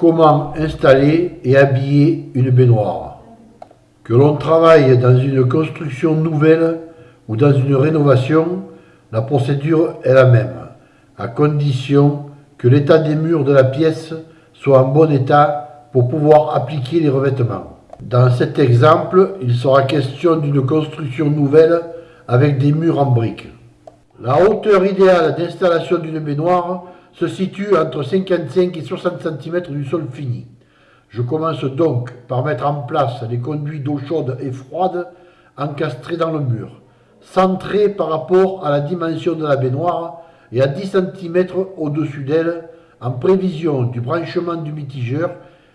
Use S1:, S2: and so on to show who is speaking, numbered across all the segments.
S1: Comment installer et habiller une baignoire Que l'on travaille dans une construction nouvelle ou dans une rénovation, la procédure est la même, à condition que l'état des murs de la pièce soit en bon état pour pouvoir appliquer les revêtements. Dans cet exemple, il sera question d'une construction nouvelle avec des murs en briques. La hauteur idéale d'installation d'une baignoire se situe entre 55 et 60 cm du sol fini. Je commence donc par mettre en place les conduits d'eau chaude et froide encastrés dans le mur, centrés par rapport à la dimension de la baignoire et à 10 cm au-dessus d'elle en prévision du branchement du mitigeur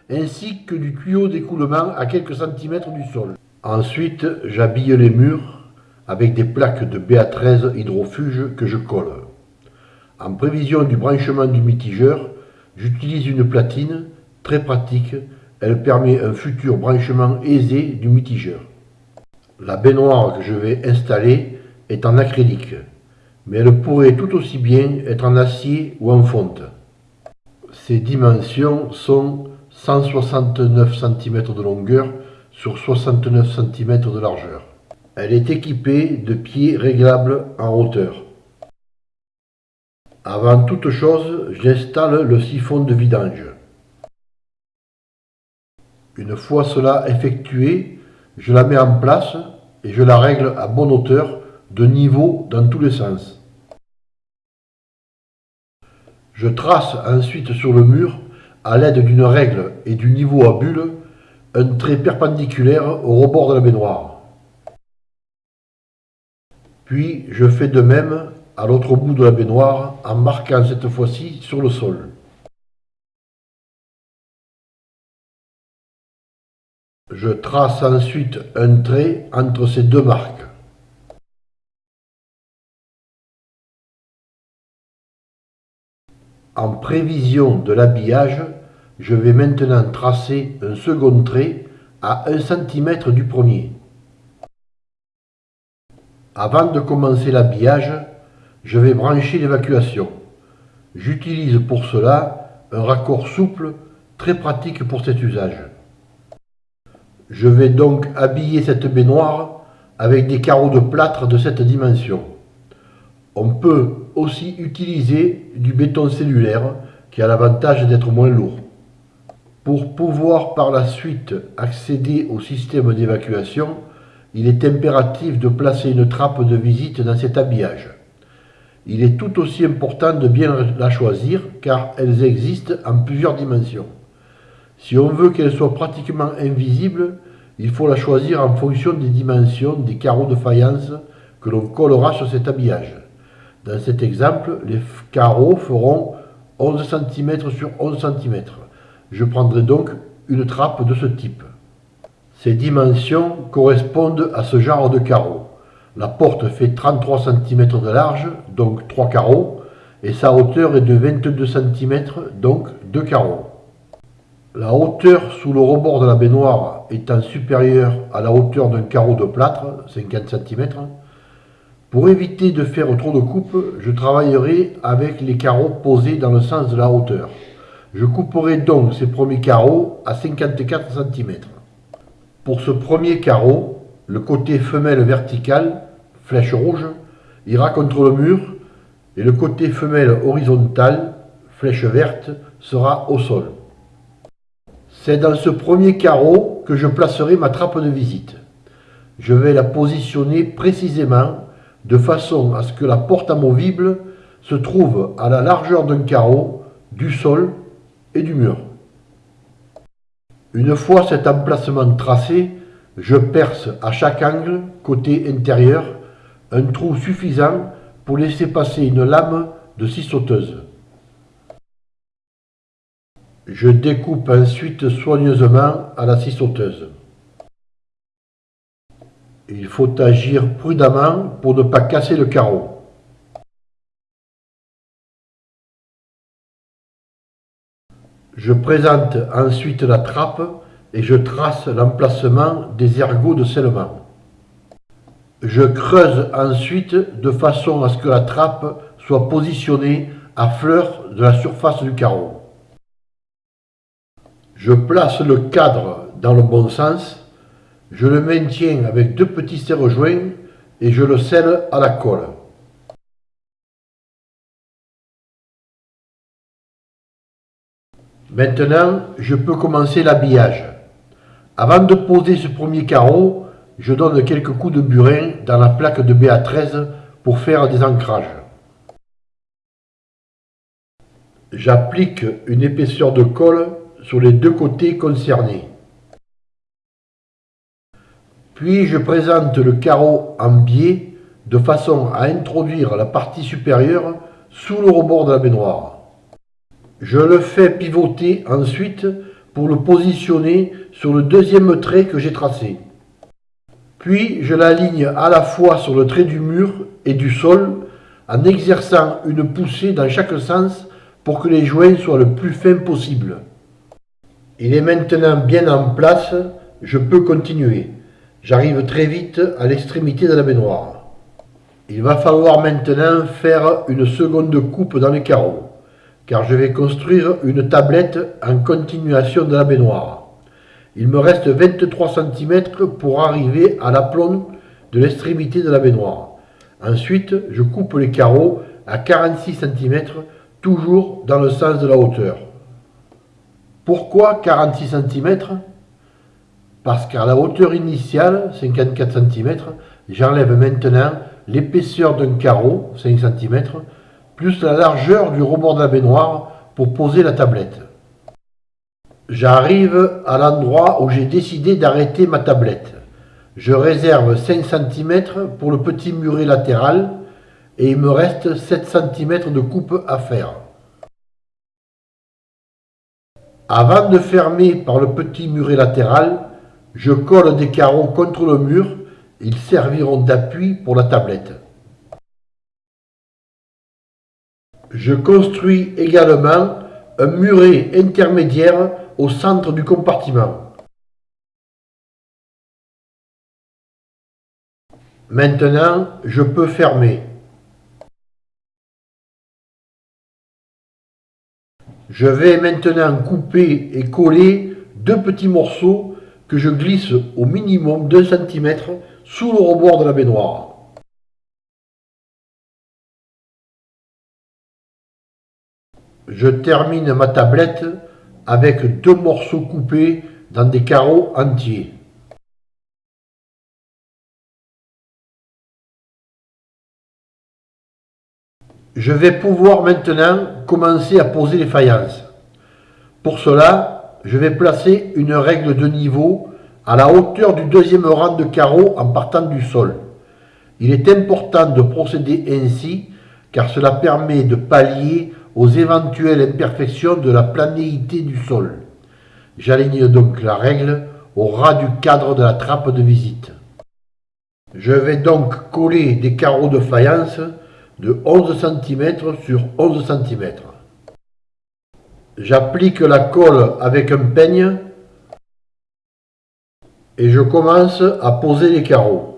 S1: ainsi que du tuyau d'écoulement à quelques centimètres du sol. Ensuite, j'habille les murs avec des plaques de BA13 hydrofuge que je colle. En prévision du branchement du mitigeur, j'utilise une platine très pratique, elle permet un futur branchement aisé du mitigeur. La baignoire que je vais installer est en acrylique, mais elle pourrait tout aussi bien être en acier ou en fonte. Ses dimensions sont 169 cm de longueur sur 69 cm de largeur. Elle est équipée de pieds réglables en hauteur. Avant toute chose, j'installe le siphon de vidange. Une fois cela effectué, je la mets en place et je la règle à bonne hauteur, de niveau dans tous les sens. Je trace ensuite sur le mur, à l'aide d'une règle et du niveau à bulle, un trait perpendiculaire au rebord de la baignoire. Puis je fais de même à l'autre bout de la baignoire en marquant cette fois-ci sur le sol. Je trace ensuite un trait entre ces deux marques. En prévision de l'habillage, je vais maintenant tracer un second trait à 1 cm du premier. Avant de commencer l'habillage, je vais brancher l'évacuation. J'utilise pour cela un raccord souple très pratique pour cet usage. Je vais donc habiller cette baignoire avec des carreaux de plâtre de cette dimension. On peut aussi utiliser du béton cellulaire qui a l'avantage d'être moins lourd. Pour pouvoir par la suite accéder au système d'évacuation, il est impératif de placer une trappe de visite dans cet habillage il est tout aussi important de bien la choisir car elles existent en plusieurs dimensions. Si on veut qu'elle soit pratiquement invisible, il faut la choisir en fonction des dimensions des carreaux de faïence que l'on collera sur cet habillage. Dans cet exemple, les carreaux feront 11 cm sur 11 cm. Je prendrai donc une trappe de ce type. Ces dimensions correspondent à ce genre de carreaux. La porte fait 33 cm de large, donc 3 carreaux, et sa hauteur est de 22 cm, donc 2 carreaux. La hauteur sous le rebord de la baignoire étant supérieure à la hauteur d'un carreau de plâtre, 50 cm, pour éviter de faire trop de coupe, je travaillerai avec les carreaux posés dans le sens de la hauteur. Je couperai donc ces premiers carreaux à 54 cm. Pour ce premier carreau, le côté femelle vertical flèche rouge, ira contre le mur et le côté femelle horizontale, flèche verte, sera au sol. C'est dans ce premier carreau que je placerai ma trappe de visite. Je vais la positionner précisément de façon à ce que la porte amovible se trouve à la largeur d'un carreau, du sol et du mur. Une fois cet emplacement tracé, je perce à chaque angle, côté intérieur, un trou suffisant pour laisser passer une lame de scie sauteuse. Je découpe ensuite soigneusement à la scie sauteuse. Il faut agir prudemment pour ne pas casser le carreau. Je présente ensuite la trappe et je trace l'emplacement des ergots de scellement. Je creuse ensuite de façon à ce que la trappe soit positionnée à fleur de la surface du carreau. Je place le cadre dans le bon sens, je le maintiens avec deux petits serre-joints et je le scelle à la colle. Maintenant, je peux commencer l'habillage. Avant de poser ce premier carreau, je donne quelques coups de burin dans la plaque de BA13 pour faire des ancrages. J'applique une épaisseur de colle sur les deux côtés concernés. Puis je présente le carreau en biais de façon à introduire la partie supérieure sous le rebord de la baignoire. Je le fais pivoter ensuite pour le positionner sur le deuxième trait que j'ai tracé. Puis je l'aligne à la fois sur le trait du mur et du sol en exerçant une poussée dans chaque sens pour que les joints soient le plus fins possible. Il est maintenant bien en place, je peux continuer. J'arrive très vite à l'extrémité de la baignoire. Il va falloir maintenant faire une seconde coupe dans les carreaux, car je vais construire une tablette en continuation de la baignoire. Il me reste 23 cm pour arriver à l'aplomb de l'extrémité de la baignoire. Ensuite, je coupe les carreaux à 46 cm, toujours dans le sens de la hauteur. Pourquoi 46 cm Parce qu'à la hauteur initiale, 54 cm, j'enlève maintenant l'épaisseur d'un carreau, 5 cm, plus la largeur du rebord de la baignoire pour poser la tablette. J'arrive à l'endroit où j'ai décidé d'arrêter ma tablette. Je réserve 5 cm pour le petit muret latéral et il me reste 7 cm de coupe à faire. Avant de fermer par le petit muret latéral, je colle des carreaux contre le mur, ils serviront d'appui pour la tablette. Je construis également un muret intermédiaire au centre du compartiment. Maintenant, je peux fermer. Je vais maintenant couper et coller deux petits morceaux que je glisse au minimum 2 cm sous le rebord de la baignoire. Je termine ma tablette avec deux morceaux coupés dans des carreaux entiers. Je vais pouvoir maintenant commencer à poser les faïences. Pour cela, je vais placer une règle de niveau à la hauteur du deuxième rang de carreaux en partant du sol. Il est important de procéder ainsi car cela permet de pallier aux éventuelles imperfections de la planéité du sol. J'aligne donc la règle au ras du cadre de la trappe de visite. Je vais donc coller des carreaux de faïence de 11 cm sur 11 cm. J'applique la colle avec un peigne et je commence à poser les carreaux.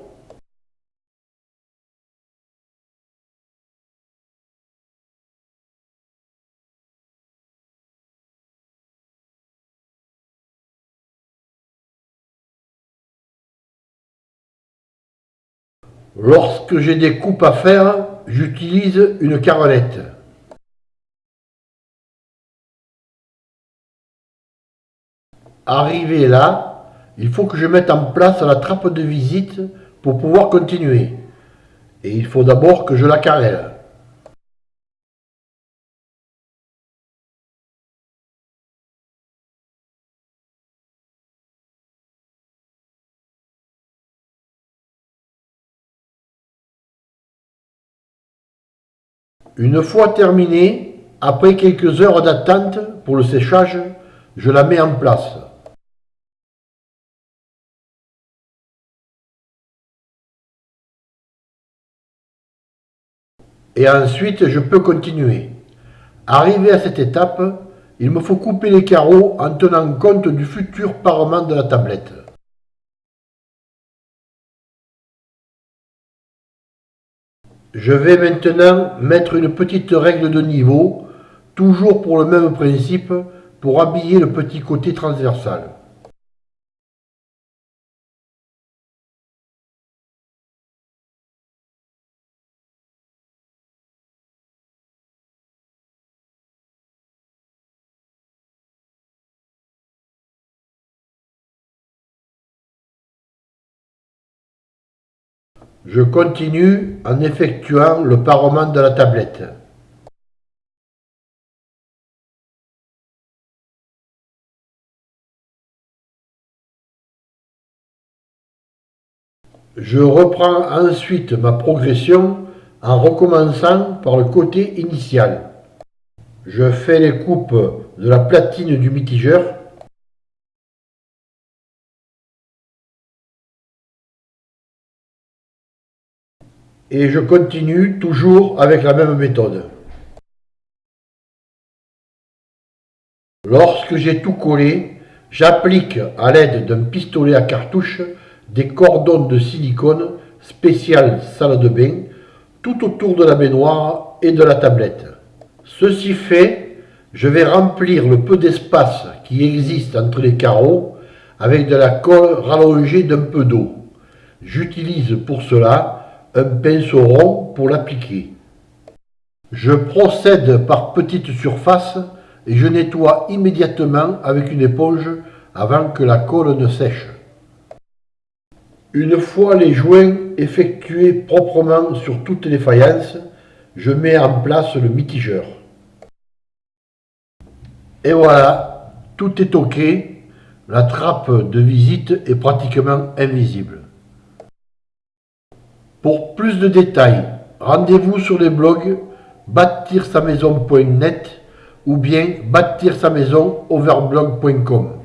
S1: Lorsque j'ai des coupes à faire, j'utilise une carrelette. Arrivé là, il faut que je mette en place la trappe de visite pour pouvoir continuer. Et il faut d'abord que je la carrelle. Une fois terminée, après quelques heures d'attente pour le séchage, je la mets en place. Et ensuite, je peux continuer. Arrivé à cette étape, il me faut couper les carreaux en tenant compte du futur parement de la tablette. Je vais maintenant mettre une petite règle de niveau, toujours pour le même principe, pour habiller le petit côté transversal. Je continue en effectuant le parement de la tablette. Je reprends ensuite ma progression en recommençant par le côté initial. Je fais les coupes de la platine du mitigeur et je continue toujours avec la même méthode. Lorsque j'ai tout collé, j'applique à l'aide d'un pistolet à cartouche des cordons de silicone spécial salle de bain tout autour de la baignoire et de la tablette. Ceci fait, je vais remplir le peu d'espace qui existe entre les carreaux avec de la colle rallongée d'un peu d'eau. J'utilise pour cela pinceau rond pour l'appliquer. Je procède par petites surfaces et je nettoie immédiatement avec une éponge avant que la colle ne sèche. Une fois les joints effectués proprement sur toutes les faïences, je mets en place le mitigeur. Et voilà, tout est ok, la trappe de visite est pratiquement invisible. Pour plus de détails, rendez-vous sur les blogs bâtir sa maison.net ou bien bâtir sa maison overblog.com.